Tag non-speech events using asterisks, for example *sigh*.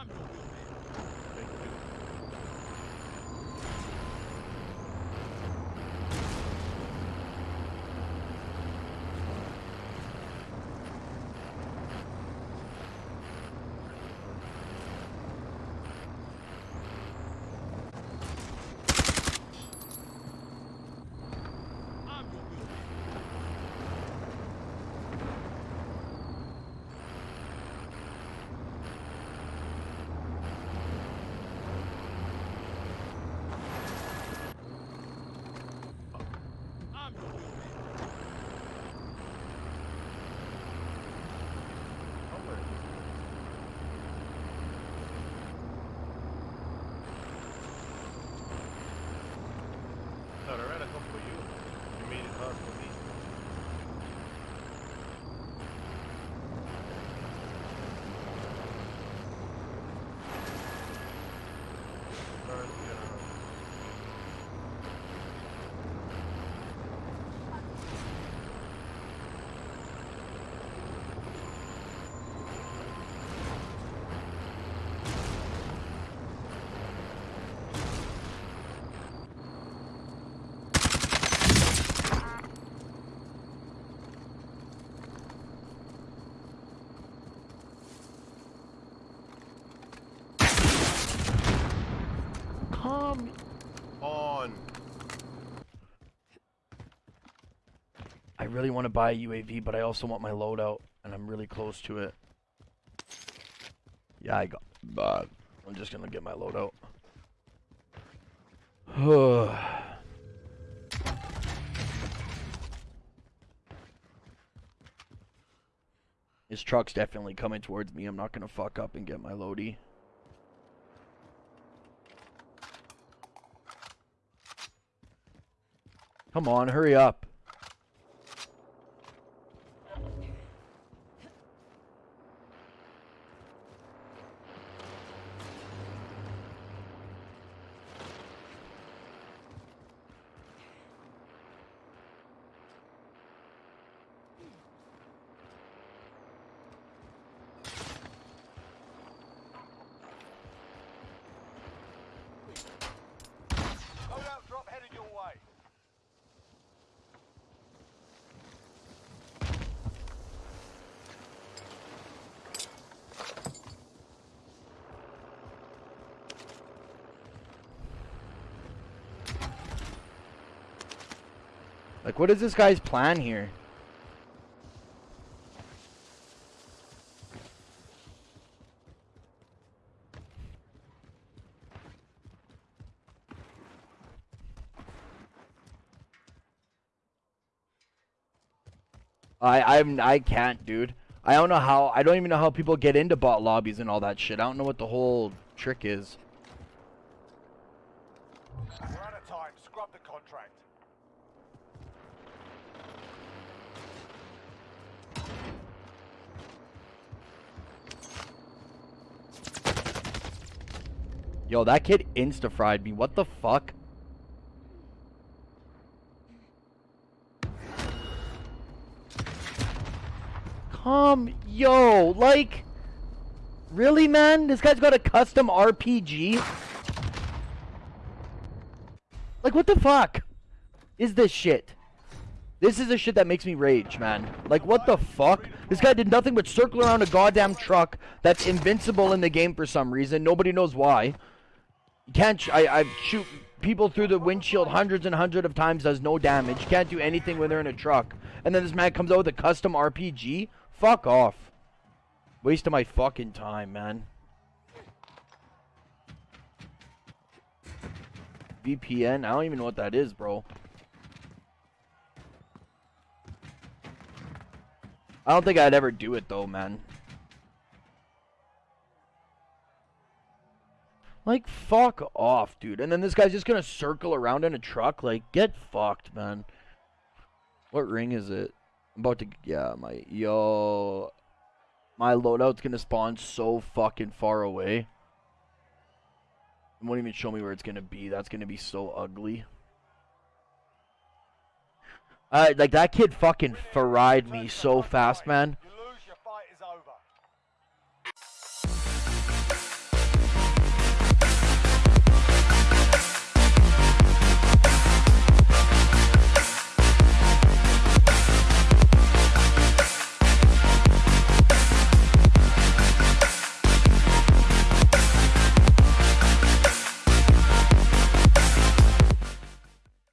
I'm your I really want to buy a UAV, but I also want my loadout, and I'm really close to it. Yeah, I got. But I'm just gonna get my loadout. *sighs* His truck's definitely coming towards me. I'm not gonna fuck up and get my loady. Come on, hurry up. Like, what is this guy's plan here? I I'm I can't, dude. I don't know how. I don't even know how people get into bot lobbies and all that shit. I don't know what the whole trick is. We're out of time. Scrub the contract. Yo, that kid insta fried me. What the fuck? Come, yo, like, really, man? This guy's got a custom RPG. Like, what the fuck is this shit? This is the shit that makes me rage, man. Like, what the fuck? This guy did nothing but circle around a goddamn truck that's invincible in the game for some reason. Nobody knows why. Can't. I I shoot people through the windshield hundreds and hundreds of times, does no damage. Can't do anything when they're in a truck. And then this man comes out with a custom RPG. Fuck off. Waste of my fucking time, man. VPN? I don't even know what that is, bro. I don't think I'd ever do it though, man. Like, fuck off, dude. And then this guy's just gonna circle around in a truck. Like, get fucked, man. What ring is it? I'm about to, yeah, my, yo. My loadout's gonna spawn so fucking far away. It won't even show me where it's gonna be. That's gonna be so ugly. Like that kid fucking fried me so fast, man.